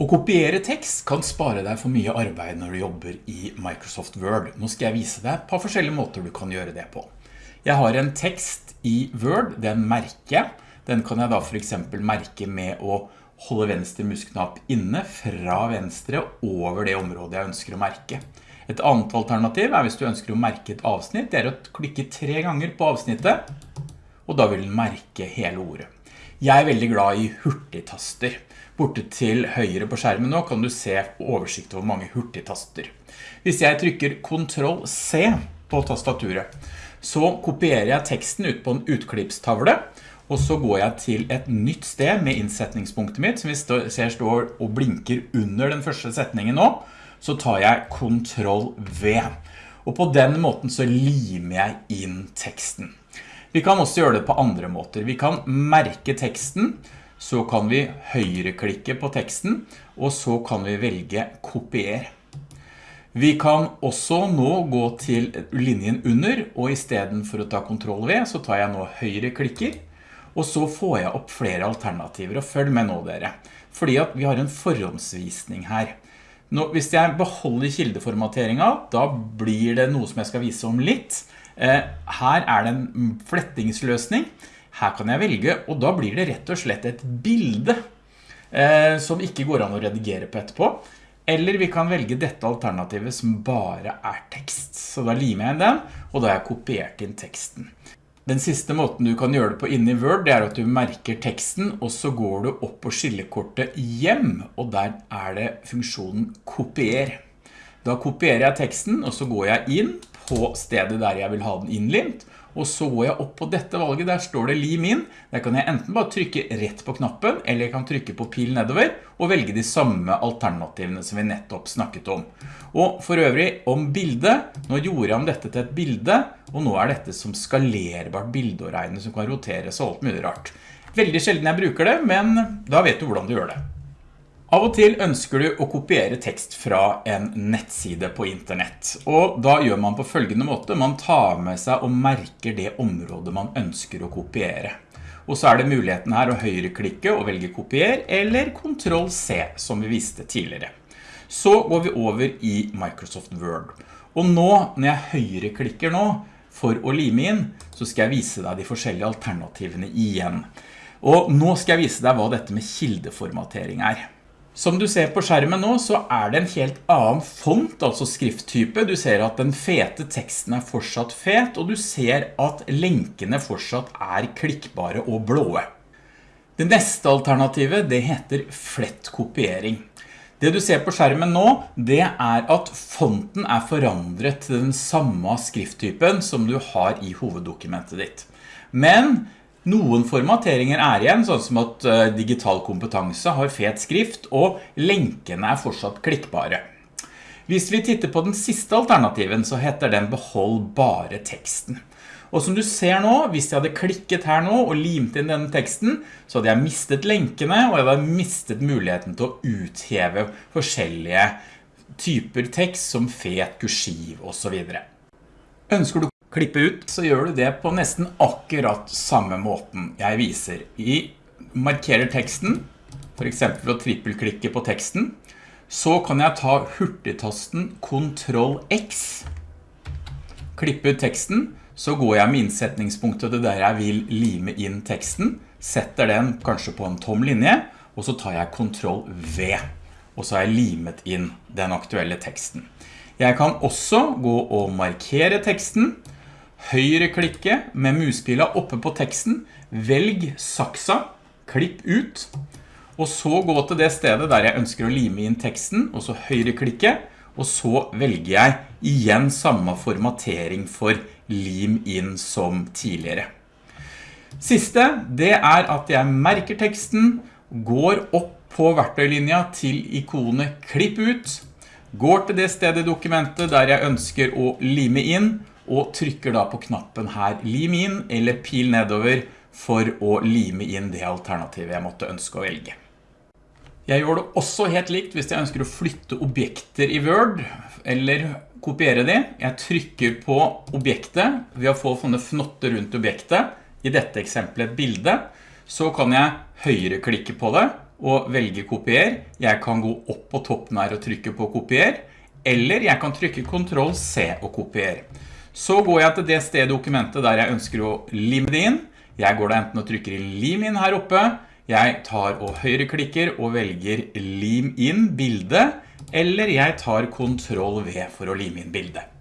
Å kopiere tekst kan spare deg for mye arbeid når du jobber i Microsoft Word. Nå skal jeg vise deg på forskjellige måter du kan gjøre det på. Jeg har en tekst i Word, den merker jeg. Den kan jeg da for eksempel merke med å holde venstre musknapp inne fra venstre over det området jeg ønsker å merke. Et annet alternativ er hvis du ønsker å merke et avsnitt, det er å klikke tre ganger på avsnittet, og da vil den merke hele ordet. Jeg er veldig glad i hurtigtaster. Borte til høyre på skjermen nå kan du se oversikt over mange hurtigtaster. Hvis jeg trykker Ctrl C på tastaturet, så kopierer jeg teksten ut på en utklippstavle, og så går jeg til et nytt sted med innsetningspunktet mitt, som vi ser står og blinker under den første setningen nå, så tar jeg Ctrl V. Og på den måten så limer jeg inn teksten. Vi kan også gjøre det på andre måter. Vi kan merke teksten, så kan vi høyreklikke på teksten, og så kan vi velge kopier. Vi kan også nå gå til linjen under, og i stedet for å ta kontroll V, så tar jeg nå høyreklikker, og så får jeg opp flere alternativer, og følg med nå dere, fordi at vi har en forhåndsvisning her. Nå, hvis jeg beholder kildeformateringen, da blir det noe som jeg skal vise om litt. Eh, her er det en flettingsløsning, her kan jeg velge, og da blir det rett og slett et bilde eh, som ikke går an å redigere på etterpå. Eller vi kan velge dette alternativet som bare er tekst. Så da limer jeg den, og da har jeg kopiert inn teksten. Den siste måten du kan gjøre det på inne i Word, det er at du merker teksten, og så går du opp på skillekortet hjem, og der er det funksjonen kopier. Da kopierer jeg teksten, og så går jeg inn på stedet der jeg vil ha den innlimt, og så går jeg opp på dette valget, der står det lim inn. Der kan jeg enten bare trykke rett på knappen, eller jeg kan trykke på pil nedover, og velge de samme alternativene som vi nettopp snakket om. Og for øvrig om bildet, nå gjorde jeg om dette til et bilde, og nå er dette som skalerbart bilde å regne, som kan roteres og alt mulig rart. Veldig sjelden jeg bruker det, men da vet du hvordan du gjør det. Av og til ønsker du å kopiere tekst fra en nettside på internett, og da gjør man på følgende måte. Man tar med seg og merker det området man ønsker å kopiere. Og så er det muligheten her å høyreklikke og velge kopier, eller Ctrl C, som vi viste tidligere. Så går vi over i Microsoft Word. Og nå, når jeg høyreklikker nå, for å lime inn, så skal jeg vise deg de forskjellige alternativene igjen. Og nå skal jeg vise deg hva dette med kildeformatering er. Som du ser på skjermen nå, så er det en helt annen font, altså skrifttype. Du ser at den fete teksten er fortsatt fet, og du ser at lenkene fortsatt er klikkbare og blåe. Det neste alternativet, det heter flett kopiering. Det du ser på skjermen nå, det er at fonten er forandret til den samme skrifttypen som du har i hoveddokumentet ditt. Men noen formateringer er igjen, sånn som at eh, digital kompetanse har fet skrift, og lenkene er fortsatt klikkbare. Hvis vi titter på den siste alternativen, så heter den behold bare teksten. Og som du ser nå, hvis jeg hadde klikket her nå og limt inn denne teksten, så hadde jeg mistet lenkene, og jeg hadde mistet muligheten til å utheve forskjellige typer tekst som fet, kursiv og så videre. Ønsker du klippe ut, så gjør du det på nesten akkurat samme måten jeg viser. I markerer teksten, for eksempel å trippelklikke på teksten, så kan jeg ta hurtigtasten Ctrl X, klippe ut teksten, så går jeg med innsetningspunktet der jeg vil lime inn teksten, setter den kanskje på en tom linje, og så tar jeg Ctrl V, og så har jeg limet inn den aktuelle teksten. Jeg kan også gå og markere teksten, høyreklikke med muspila oppe på teksten, velg saksa, klipp ut, og så gå til det stedet der jeg ønsker å lime inn teksten, og så høyreklikke, og så velger jeg igjen samme formatering for lim inn som tidligere. Siste, det er at jeg merker teksten, går opp på verktøylinja til ikonet klipp ut, går til det stedet i dokumentet der jeg ønsker å lime inn, og trykker da på knappen her lim inn eller pil nedover for å lime inn det alternativet jeg måtte ønske å velge. Jeg gjør det også helt likt hvis jeg ønsker å flytte objekter i Word eller kopiere de. Jeg trykker på objektet ved å få sånne fnotter rundt objektet. I dette eksempelet et bilde. Så kan jeg høyreklikke på det og velge kopier. Jeg kan gå opp på toppen her og trykke på kopier, eller jeg kan trykke Ctrl C og kopier. Så går jeg til det stedet dokumentet der jeg ønsker å lime det inn. Jeg går da enten og trykker i lim inn her oppe, jeg tar og høyreklikker og velger lim inn bildet, eller jeg tar kontroll V for å lime inn bildet.